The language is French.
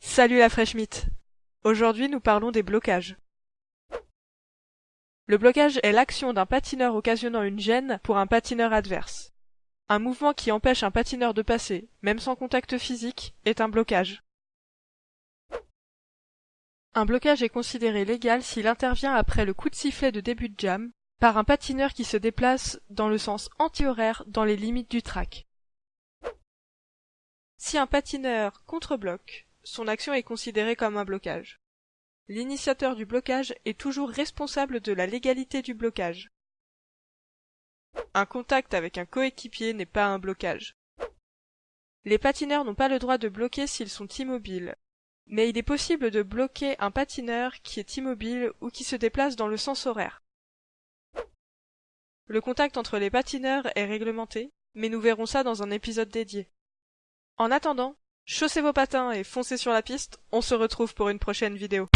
Salut la fraîche mythe Aujourd'hui nous parlons des blocages. Le blocage est l'action d'un patineur occasionnant une gêne pour un patineur adverse. Un mouvement qui empêche un patineur de passer, même sans contact physique, est un blocage. Un blocage est considéré légal s'il intervient après le coup de sifflet de début de jam, par un patineur qui se déplace dans le sens anti-horaire dans les limites du track. Si un patineur contre-bloque, son action est considérée comme un blocage. L'initiateur du blocage est toujours responsable de la légalité du blocage. Un contact avec un coéquipier n'est pas un blocage. Les patineurs n'ont pas le droit de bloquer s'ils sont immobiles, mais il est possible de bloquer un patineur qui est immobile ou qui se déplace dans le sens horaire. Le contact entre les patineurs est réglementé, mais nous verrons ça dans un épisode dédié. En attendant, chaussez vos patins et foncez sur la piste, on se retrouve pour une prochaine vidéo.